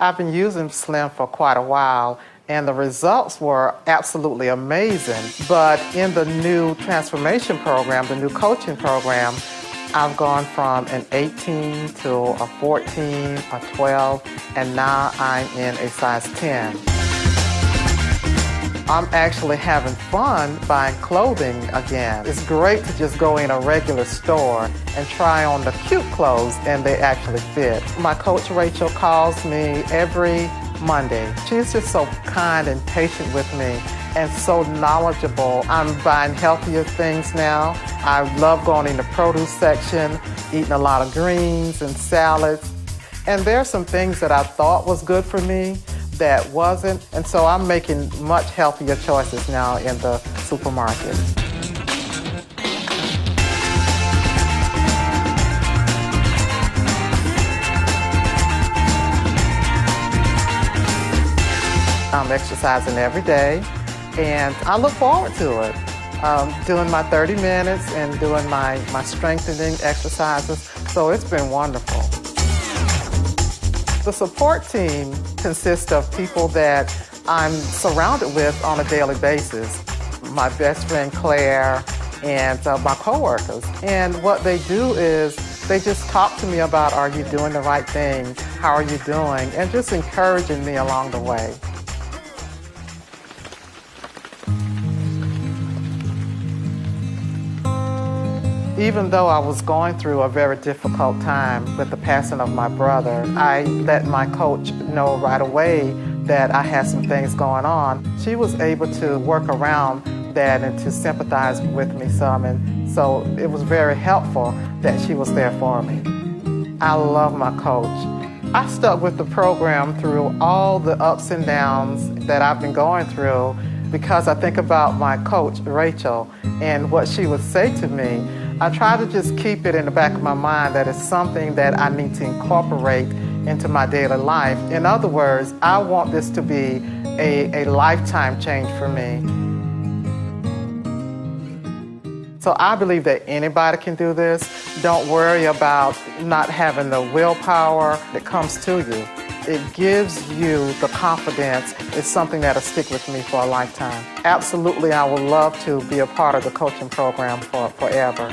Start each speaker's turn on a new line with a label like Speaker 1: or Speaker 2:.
Speaker 1: I've been using Slim for quite a while and the results were absolutely amazing. But in the new transformation program, the new coaching program, I've gone from an 18 to a 14, a 12, and now I'm in a size 10. I'm actually having fun buying clothing again. It's great to just go in a regular store and try on the cute clothes and they actually fit. My coach Rachel calls me every Monday. She's just so kind and patient with me and so knowledgeable. I'm buying healthier things now. I love going in the produce section, eating a lot of greens and salads. And there are some things that I thought was good for me that wasn't. And so I'm making much healthier choices now in the supermarket. I'm exercising every day and I look forward to it. Um, doing my 30 minutes and doing my, my strengthening exercises. So it's been wonderful. The support team consists of people that I'm surrounded with on a daily basis. My best friend Claire and uh, my coworkers. And what they do is they just talk to me about are you doing the right thing? How are you doing? And just encouraging me along the way. Even though I was going through a very difficult time with the passing of my brother, I let my coach know right away that I had some things going on. She was able to work around that and to sympathize with me some, and so it was very helpful that she was there for me. I love my coach. I stuck with the program through all the ups and downs that I've been going through because I think about my coach, Rachel, and what she would say to me. I try to just keep it in the back of my mind that it's something that I need to incorporate into my daily life. In other words, I want this to be a, a lifetime change for me. So I believe that anybody can do this. Don't worry about not having the willpower that comes to you. It gives you the confidence. It's something that'll stick with me for a lifetime. Absolutely, I would love to be a part of the coaching program for forever.